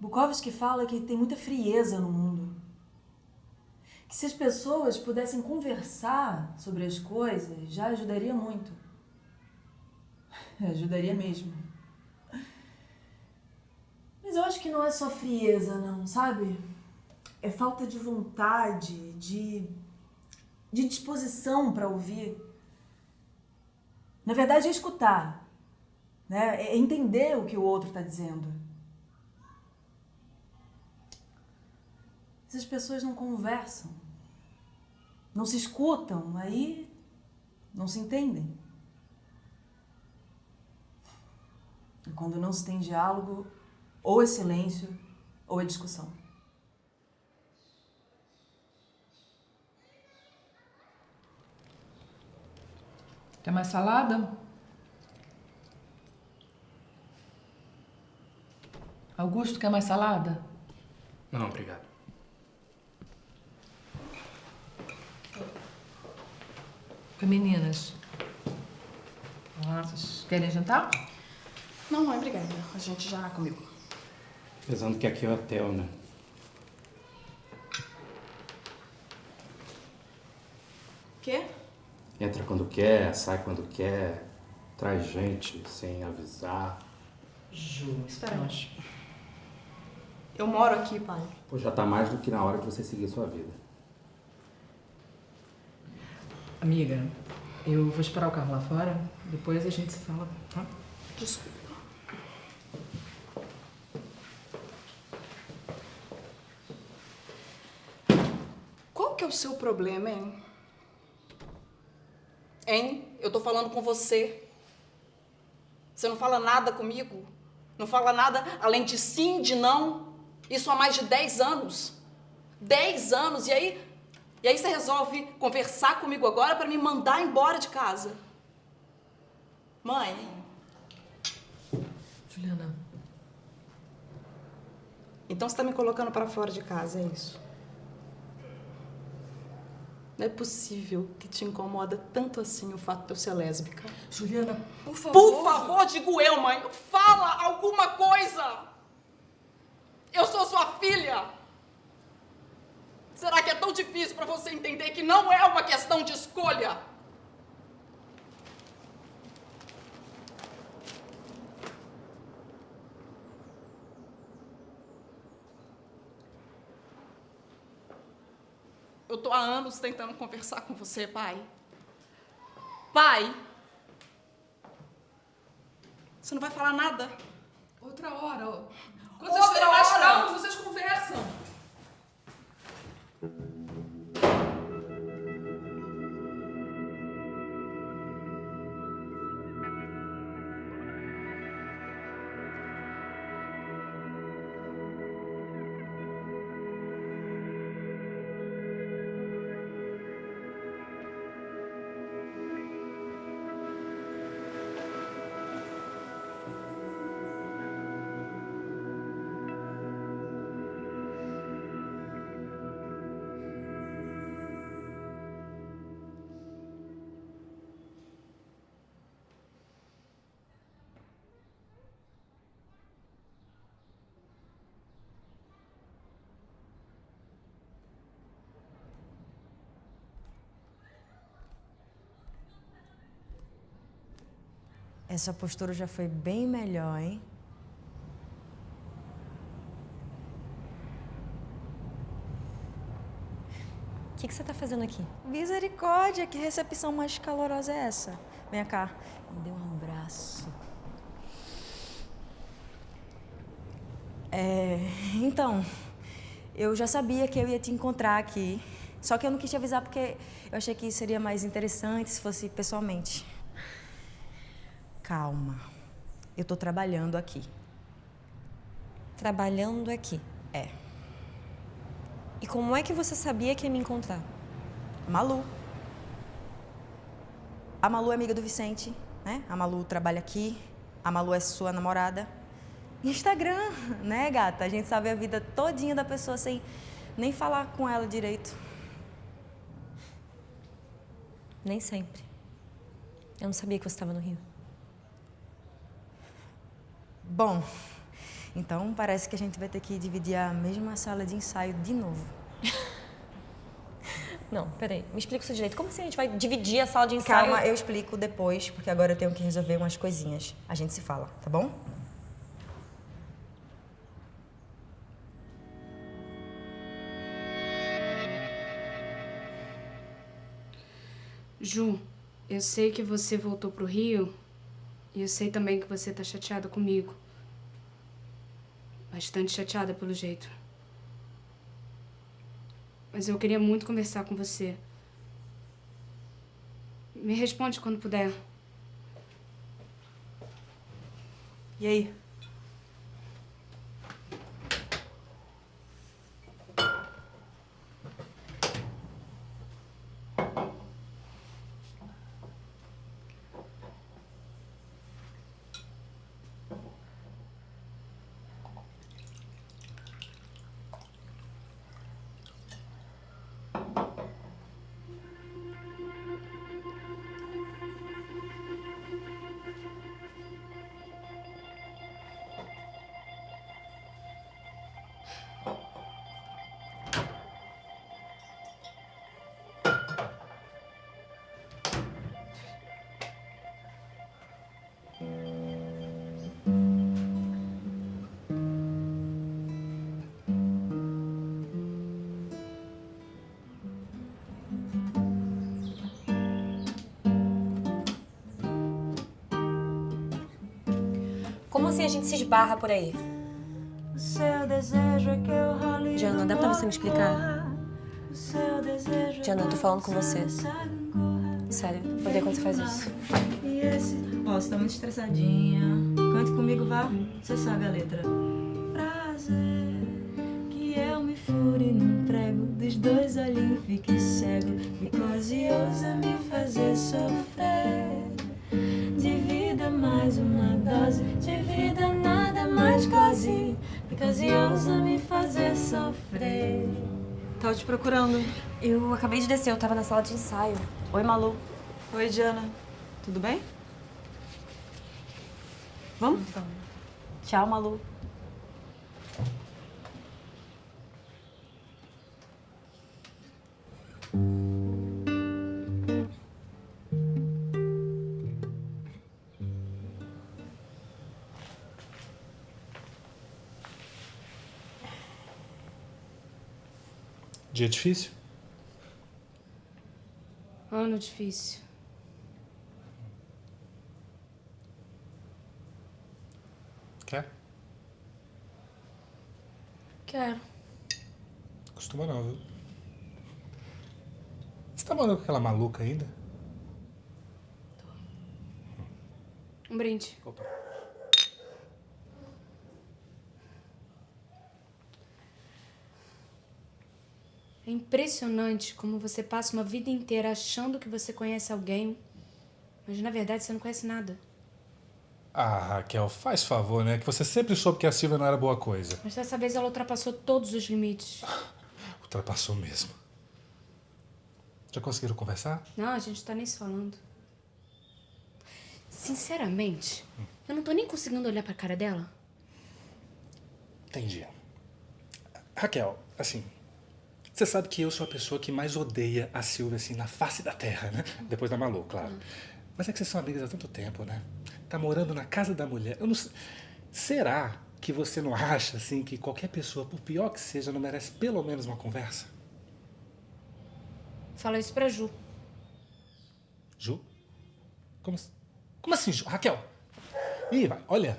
Bukowski fala que tem muita frieza no mundo. Que se as pessoas pudessem conversar sobre as coisas, já ajudaria muito. Ajudaria mesmo. Mas eu acho que não é só frieza, não, sabe? É falta de vontade, de, de disposição para ouvir. Na verdade, é escutar. Né? É entender o que o outro está dizendo. Se as pessoas não conversam, não se escutam, aí não se entendem. E quando não se tem diálogo, ou é silêncio, ou é discussão. Quer mais salada? Augusto, quer mais salada? Não, obrigado. Oi, meninas. Ah, vocês querem jantar? Não, mãe, obrigada. A gente já comeu. Pensando que aqui é hotel, né? Quê? Entra quando quer, sai quando quer, traz gente sem avisar. Ju, Espera aí. Eu moro aqui, pai. Pô, já tá mais do que na hora de você seguir sua vida. Amiga, eu vou esperar o carro lá fora, depois a gente se fala, tá? Desculpa. Qual que é o seu problema, hein? Hein? Eu tô falando com você. Você não fala nada comigo? Não fala nada além de sim, de não? Isso há mais de 10 anos. 10 anos. E aí, e aí você resolve conversar comigo agora para me mandar embora de casa. Mãe, Juliana, então você tá me colocando para fora de casa, é isso? Não é possível que te incomoda tanto assim o fato de eu ser lésbica. Juliana, por favor. Por favor, digo eu, mãe, fala alguma coisa! Eu sou sua filha! Será que é tão difícil para você entender que não é uma questão de escolha? Eu tô há anos tentando conversar com você, pai. Pai! Você não vai falar nada? Outra hora. Quando Outra hora. Thank you. Essa postura já foi bem melhor, hein? O que, que você tá fazendo aqui? Misericórdia, que recepção mais calorosa é essa? Vem cá, me dê um abraço. É, então, eu já sabia que eu ia te encontrar aqui. Só que eu não quis te avisar porque eu achei que seria mais interessante se fosse pessoalmente. Calma. Eu tô trabalhando aqui. Trabalhando aqui. É. E como é que você sabia que ia me encontrar? Malu. A Malu é amiga do Vicente, né? A Malu trabalha aqui. A Malu é sua namorada. Instagram, né, gata? A gente sabe a vida todinha da pessoa sem nem falar com ela direito. Nem sempre. Eu não sabia que você estava no Rio. Bom, Então parece que a gente vai ter que dividir a mesma sala de ensaio de novo. Não, peraí. Me explica isso direito. Como assim a gente vai dividir a sala de ensaio? Calma, eu explico depois, porque agora eu tenho que resolver umas coisinhas. A gente se fala, tá bom? Ju, eu sei que você voltou pro Rio e eu sei também que você tá chateada comigo. Bastante chateada pelo jeito. Mas eu queria muito conversar com você. Me responde quando puder. E aí? Como assim a gente se esbarra por aí? Diana, dá pra você me explicar? Diana, eu tô falando com você. Sério, odeio quando você faz isso. E esse? Ó, você tá muito estressadinha. Cante comigo, vá. Você sabe a letra. Prazer que eu me fure num prego dos dois olhinhos fique cego. Because ousa me fazer sofrer. Mais uma dose, de vida nada mais quase. Because ousa me fazer sofrer. Tava te procurando. Eu acabei de descer, eu tava na sala de ensaio. Oi, Malu. Oi, Diana. Tudo bem? Vamos? Tchau, Malu. Dia difícil? Ano difícil. Quer? Quero. Costuma não, viu? Você tá morando com aquela maluca ainda? Um brinde. Opa. É impressionante como você passa uma vida inteira achando que você conhece alguém, mas na verdade você não conhece nada. Ah, Raquel, faz favor, né? Que você sempre soube que a Silvia não era boa coisa. Mas dessa vez ela ultrapassou todos os limites. Ultrapassou mesmo. Já conseguiram conversar? Não, a gente tá nem se falando. Sinceramente, eu não tô nem conseguindo olhar pra cara dela. Entendi. Raquel, assim, você sabe que eu sou a pessoa que mais odeia a Silvia, assim, na face da terra, né? Depois da Malu, claro. Mas é que vocês são amigas há tanto tempo, né? Tá morando na casa da mulher. Eu não sei. Será que você não acha, assim, que qualquer pessoa, por pior que seja, não merece pelo menos uma conversa? Fala isso pra Ju. Ju? Como, assim- como assim, Ju? Raquel? Ih, vai, olha.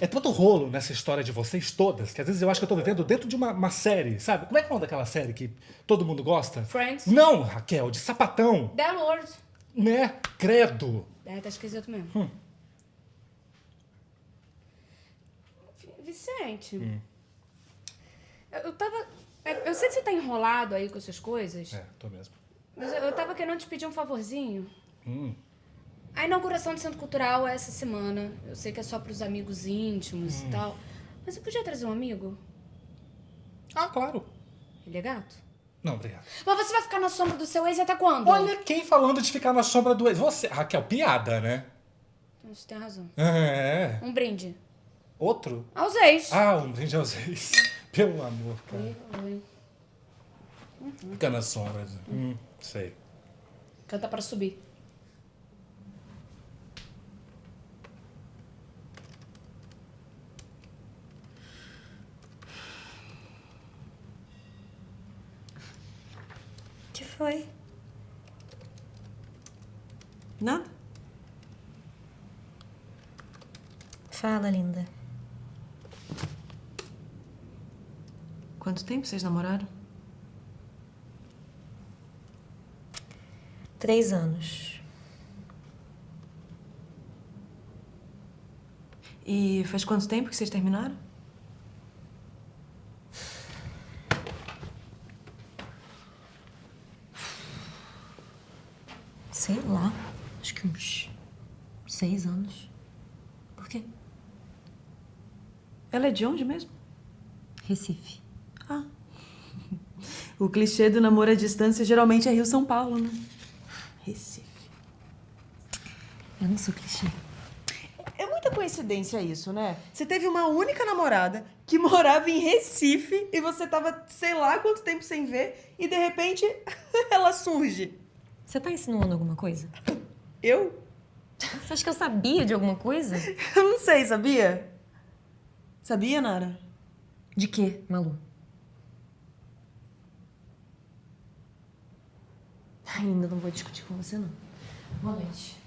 É tanto rolo nessa história de vocês todas que às vezes eu acho que eu tô vivendo dentro de uma, uma série, sabe? Como é que é o nome daquela série que todo mundo gosta? Friends. Não, Raquel, de sapatão. The Lord. Né? Credo. É, tá esquisito mesmo. Hum. Vi- Vicente. Eu, eu tava. Eu sei que você tá enrolado aí com essas coisas, É, tô mesmo. mas eu, eu tava querendo te pedir um favorzinho. Hum. A inauguração do Centro Cultural é essa semana. Eu sei que é só pros amigos íntimos Hum. e tal. Mas eu podia trazer um amigo? Ah, claro. Ele é gato? Não, obrigado. Mas você vai ficar na sombra do seu ex até quando? Olha quem falando de ficar na sombra do ex. Você, Raquel, piada, né? Você tem razão. É. Um brinde. Outro? Aos ex. Ah, um brinde aos ex. Pelo amor, cara. Oi. Fica nas sombras. Hum, sei. Canta para subir. que foi? Nada? Fala, linda. Quanto tempo vocês namoraram? Três anos. E faz quanto tempo que vocês terminaram? Sei lá. Acho que uns seis anos. Por quê? Ela é de onde mesmo? Recife. Ah. O clichê do namoro à distância geralmente é Rio-São Paulo, né? Recife. Eu não sou clichê. É muita coincidência isso, né? Você teve uma única namorada que morava em Recife e você tava, sei lá, quanto tempo sem ver e de repente ela surge. Você tá insinuando alguma coisa? Eu? Você acha que eu sabia de alguma coisa? Eu não sei, sabia? Sabia, Nara? De quê, Malu? Ainda não vou discutir com você, não. Boa noite.